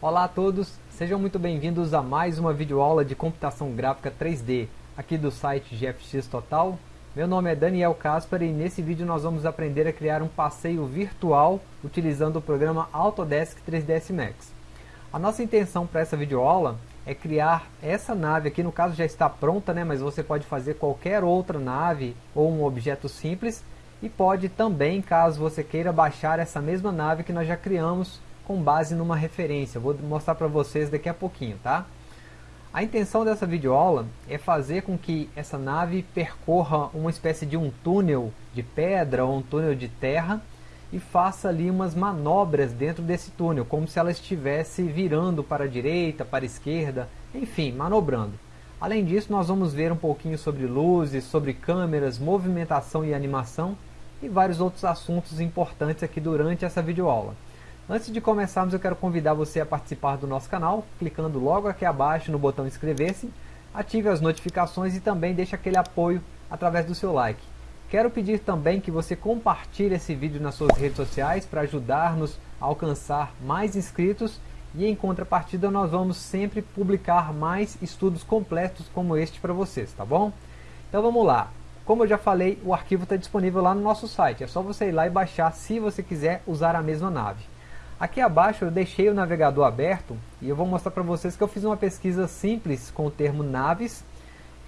Olá a todos, sejam muito bem-vindos a mais uma videoaula de computação gráfica 3D, aqui do site GFX Total. Meu nome é Daniel Caspar e nesse vídeo nós vamos aprender a criar um passeio virtual utilizando o programa Autodesk 3ds Max. A nossa intenção para essa videoaula é criar essa nave aqui, no caso já está pronta, né, mas você pode fazer qualquer outra nave ou um objeto simples e pode também, caso você queira baixar essa mesma nave que nós já criamos com base numa referência. Vou mostrar para vocês daqui a pouquinho, tá? A intenção dessa videoaula é fazer com que essa nave percorra uma espécie de um túnel de pedra ou um túnel de terra e faça ali umas manobras dentro desse túnel, como se ela estivesse virando para a direita, para a esquerda, enfim, manobrando. Além disso, nós vamos ver um pouquinho sobre luzes, sobre câmeras, movimentação e animação e vários outros assuntos importantes aqui durante essa videoaula. Antes de começarmos, eu quero convidar você a participar do nosso canal, clicando logo aqui abaixo no botão inscrever-se, ative as notificações e também deixe aquele apoio através do seu like. Quero pedir também que você compartilhe esse vídeo nas suas redes sociais para ajudar-nos a alcançar mais inscritos e em contrapartida nós vamos sempre publicar mais estudos completos como este para vocês, tá bom? Então vamos lá. Como eu já falei, o arquivo está disponível lá no nosso site. É só você ir lá e baixar se você quiser usar a mesma nave. Aqui abaixo eu deixei o navegador aberto e eu vou mostrar para vocês que eu fiz uma pesquisa simples com o termo naves.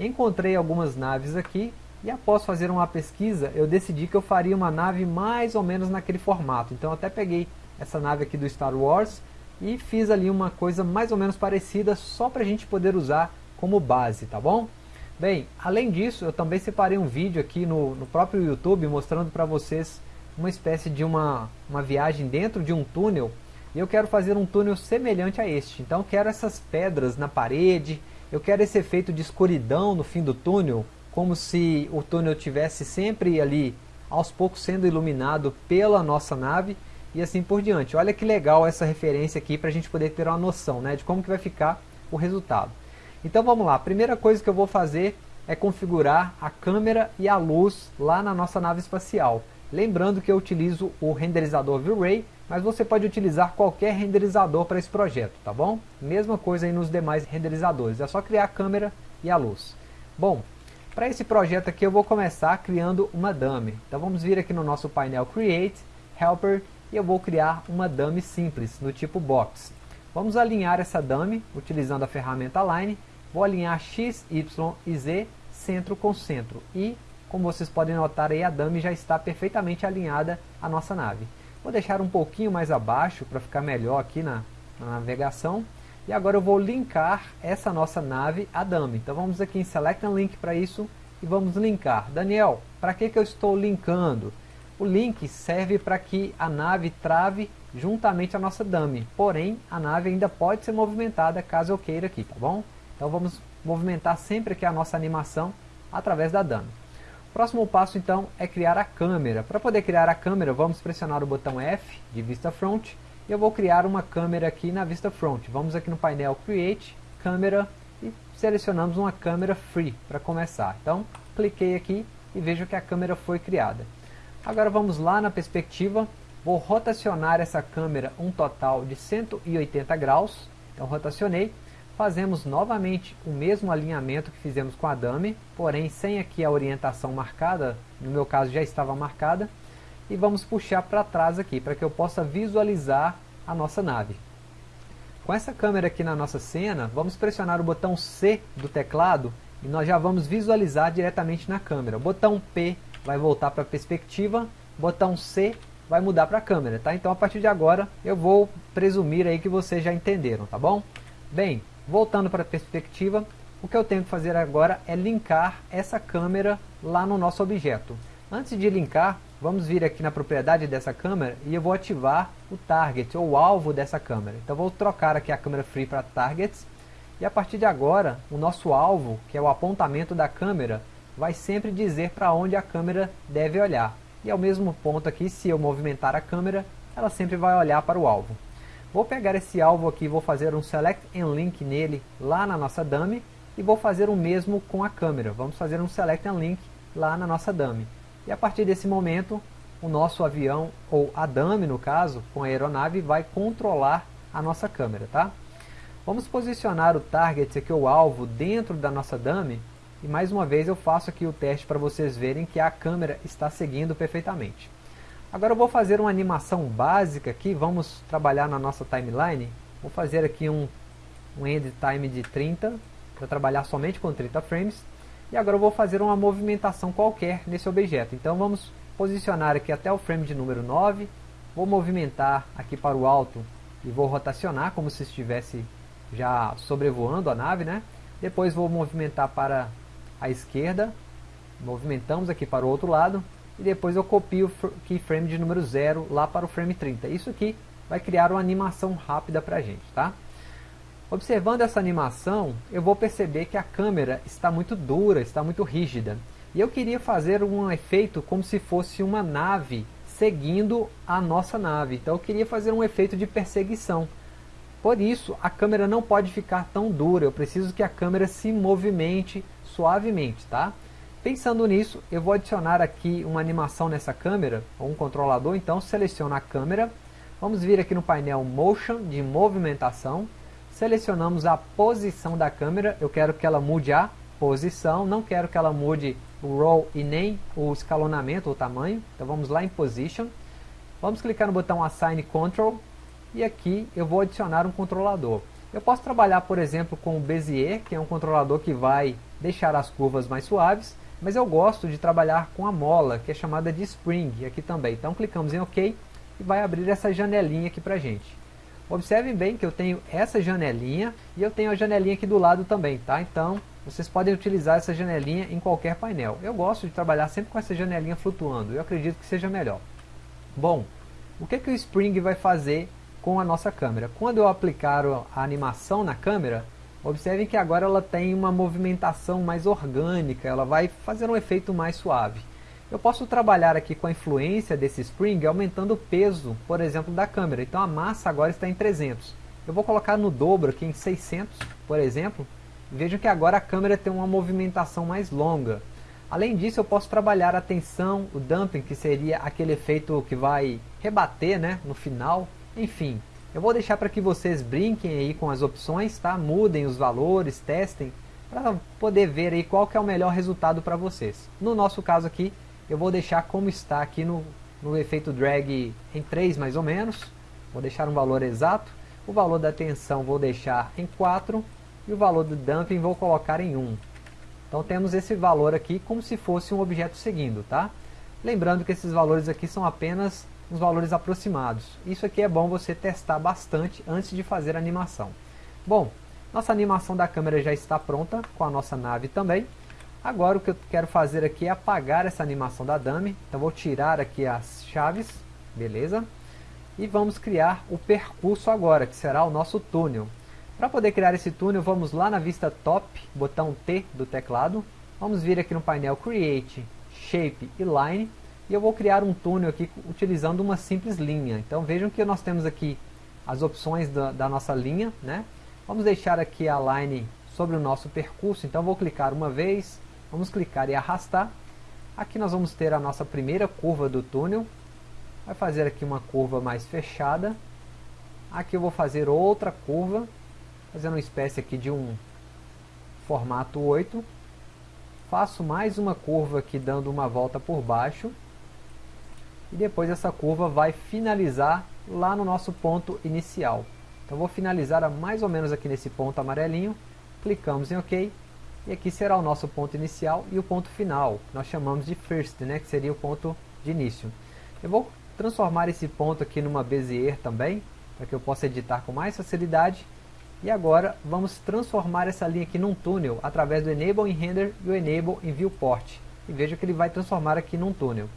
Encontrei algumas naves aqui e após fazer uma pesquisa eu decidi que eu faria uma nave mais ou menos naquele formato. Então eu até peguei essa nave aqui do Star Wars e fiz ali uma coisa mais ou menos parecida só para a gente poder usar como base, tá bom? Bem, além disso eu também separei um vídeo aqui no, no próprio YouTube mostrando para vocês uma espécie de uma, uma viagem dentro de um túnel e eu quero fazer um túnel semelhante a este. Então quero essas pedras na parede, eu quero esse efeito de escuridão no fim do túnel, como se o túnel tivesse sempre ali aos poucos sendo iluminado pela nossa nave e assim por diante. Olha que legal essa referência aqui para a gente poder ter uma noção né, de como que vai ficar o resultado. Então vamos lá, a primeira coisa que eu vou fazer é configurar a câmera e a luz lá na nossa nave espacial. Lembrando que eu utilizo o renderizador V-Ray, mas você pode utilizar qualquer renderizador para esse projeto, tá bom? Mesma coisa aí nos demais renderizadores, é só criar a câmera e a luz. Bom, para esse projeto aqui eu vou começar criando uma dummy. Então vamos vir aqui no nosso painel Create, Helper, e eu vou criar uma dummy simples, no tipo Box. Vamos alinhar essa dummy utilizando a ferramenta Align, vou alinhar X, Y e Z, centro com centro, e como vocês podem notar aí, a dummy já está perfeitamente alinhada à nossa nave. Vou deixar um pouquinho mais abaixo para ficar melhor aqui na, na, navegação. E agora eu vou linkar essa nossa nave à dummy. Então vamos aqui em Select and Link para isso e vamos linkar. Daniel, para que, que eu estou linkando? O link serve para que a nave trave juntamente à nossa dummy. Porém, a nave ainda pode ser movimentada caso eu queira aqui, tá bom? Então vamos movimentar sempre aqui a nossa animação através da dummy. Próximo passo então é criar a câmera. Para poder criar a câmera vamos pressionar o botão F de vista front e eu vou criar uma câmera aqui na vista front. Vamos aqui no painel Create, Câmera e selecionamos uma câmera Free para começar. Então cliquei aqui e vejo que a câmera foi criada. Agora vamos lá na perspectiva, vou rotacionar essa câmera um total de 180 graus. Então rotacionei fazemos novamente o mesmo alinhamento que fizemos com a dummy, porém sem aqui a orientação marcada, no meu caso já estava marcada, e vamos puxar para trás aqui, para que eu possa visualizar a nossa nave. Com essa câmera aqui na nossa cena, vamos pressionar o botão C do teclado e nós já vamos visualizar diretamente na câmera. O botão P vai voltar para a perspectiva, o botão C vai mudar para a câmera, tá? Então a partir de agora eu vou presumir aí que vocês já entenderam, tá bom? Bem, Voltando para a perspectiva, o que eu tenho que fazer agora é linkar essa câmera lá no nosso objeto. Antes de linkar, vamos vir aqui na propriedade dessa câmera e eu vou ativar o target, ou o alvo dessa câmera. Então vou trocar aqui a câmera free para targets, e a partir de agora, o nosso alvo, que é o apontamento da câmera, vai sempre dizer para onde a câmera deve olhar. E ao mesmo ponto aqui, se eu movimentar a câmera, ela sempre vai olhar para o alvo. Vou pegar esse alvo aqui, vou fazer um Select and Link nele lá na nossa dummy e vou fazer o mesmo com a câmera. Vamos fazer um Select and Link lá na nossa dummy. E a partir desse momento, o nosso avião, ou a dummy no caso, com a aeronave, vai controlar a nossa câmera, tá? Vamos posicionar o target aqui, o alvo, dentro da nossa dummy. E mais uma vez eu faço aqui o teste para vocês verem que a câmera está seguindo perfeitamente. Agora eu vou fazer uma animação básica aqui, vamos trabalhar na nossa timeline. Vou fazer aqui um, um end time de 30, para trabalhar somente com 30 frames. E agora eu vou fazer uma movimentação qualquer nesse objeto. Então vamos posicionar aqui até o frame de número 9. Vou movimentar aqui para o alto e vou rotacionar como se estivesse já sobrevoando a nave, né? Depois vou movimentar para a esquerda, movimentamos aqui para o outro lado, e depois eu copio o keyframe de número 0 lá para o frame 30. Isso aqui vai criar uma animação rápida para a gente, tá? Observando essa animação, eu vou perceber que a câmera está muito dura, está muito rígida. E eu queria fazer um efeito como se fosse uma nave seguindo a nossa nave. Então eu queria fazer um efeito de perseguição. Por isso, a câmera não pode ficar tão dura, eu preciso que a câmera se movimente suavemente, tá? Pensando nisso, eu vou adicionar aqui uma animação nessa câmera, ou um controlador, então seleciono a câmera, vamos vir aqui no painel Motion, de movimentação, selecionamos a posição da câmera, eu quero que ela mude a posição, não quero que ela mude o roll e nem o escalonamento, o tamanho, então vamos lá em Position, vamos clicar no botão Assign Control, e aqui eu vou adicionar um controlador. Eu posso trabalhar, por exemplo, com o Bezier, que é um controlador que vai deixar as curvas mais suaves, mas eu gosto de trabalhar com a mola, que é chamada de Spring, aqui também. Então clicamos em OK e vai abrir essa janelinha aqui para gente. Observem bem que eu tenho essa janelinha e eu tenho a janelinha aqui do lado também, tá? Então, vocês podem utilizar essa janelinha em qualquer painel. Eu gosto de trabalhar sempre com essa janelinha flutuando, eu acredito que seja melhor. Bom, o que, que o Spring vai fazer com a nossa câmera. Quando eu aplicar a animação na câmera, observem que agora ela tem uma movimentação mais orgânica, ela vai fazer um efeito mais suave. Eu posso trabalhar aqui com a influência desse spring aumentando o peso, por exemplo, da câmera. Então a massa agora está em 300. Eu vou colocar no dobro aqui em 600, por exemplo. Vejam que agora a câmera tem uma movimentação mais longa. Além disso, eu posso trabalhar a tensão, o damping, que seria aquele efeito que vai rebater né, no final. Enfim, eu vou deixar para que vocês brinquem aí com as opções, tá? Mudem os valores, testem, para poder ver aí qual que é o melhor resultado para vocês. No nosso caso aqui, eu vou deixar como está aqui no, no efeito drag em 3 mais ou menos. Vou deixar um valor exato. O valor da tensão vou deixar em 4 e o valor do dumping vou colocar em 1. Então temos esse valor aqui como se fosse um objeto seguindo, tá? Lembrando que esses valores aqui são apenas os valores aproximados. Isso aqui é bom você testar bastante antes de fazer a animação. Bom, nossa animação da câmera já está pronta, com a nossa nave também. Agora o que eu quero fazer aqui é apagar essa animação da dummy. Então vou tirar aqui as chaves, beleza? E vamos criar o percurso agora, que será o nosso túnel. Para poder criar esse túnel, vamos lá na vista top, botão T do teclado. Vamos vir aqui no painel Create, Shape e Line e eu vou criar um túnel aqui utilizando uma simples linha. Então vejam que nós temos aqui as opções da, da nossa linha. Né? Vamos deixar aqui a line sobre o nosso percurso. Então vou clicar uma vez, vamos clicar e arrastar. Aqui nós vamos ter a nossa primeira curva do túnel. Vai fazer aqui uma curva mais fechada. Aqui eu vou fazer outra curva, fazendo uma espécie aqui de um formato 8. Faço mais uma curva aqui dando uma volta por baixo e depois essa curva vai finalizar lá no nosso ponto inicial. Então vou finalizar mais ou menos aqui nesse ponto amarelinho, clicamos em OK, e aqui será o nosso ponto inicial e o ponto final, que nós chamamos de first, né, que seria o ponto de início. Eu vou transformar esse ponto aqui numa Bezier também, para que eu possa editar com mais facilidade. E agora vamos transformar essa linha aqui num túnel, através do Enable em Render e o Enable em Viewport. E veja que ele vai transformar aqui num túnel.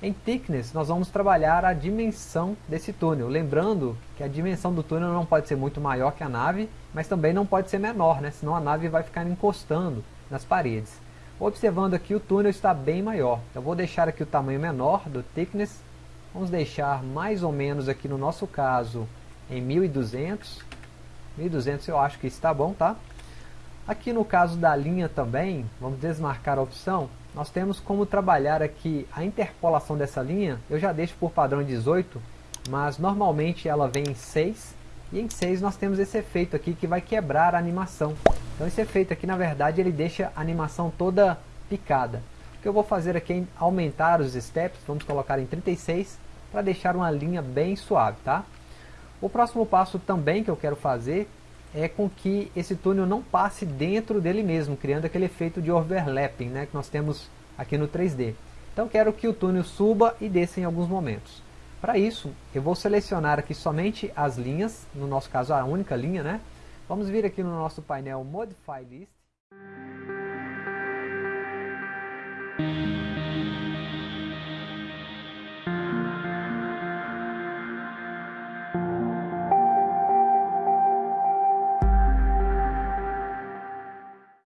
Em Thickness, nós vamos trabalhar a dimensão desse túnel. Lembrando que a dimensão do túnel não pode ser muito maior que a nave, mas também não pode ser menor, né? senão a nave vai ficar encostando nas paredes. Observando aqui, o túnel está bem maior. Eu vou deixar aqui o tamanho menor do Thickness. Vamos deixar mais ou menos aqui no nosso caso em 1200. 1200 eu acho que está bom, tá? Aqui no caso da linha também, vamos desmarcar a opção nós temos como trabalhar aqui a interpolação dessa linha, eu já deixo por padrão 18, mas normalmente ela vem em 6, E em 6 nós temos esse efeito aqui que vai quebrar a animação. Então esse efeito aqui na verdade ele deixa a animação toda picada. O que eu vou fazer aqui é aumentar os steps, vamos colocar em 36 para deixar uma linha bem suave, tá? O próximo passo também que eu quero fazer é com que esse túnel não passe dentro dele mesmo, criando aquele efeito de overlapping né, que nós temos aqui no 3D. Então quero que o túnel suba e desça em alguns momentos. Para isso, eu vou selecionar aqui somente as linhas, no nosso caso a única linha, né? Vamos vir aqui no nosso painel Modify List,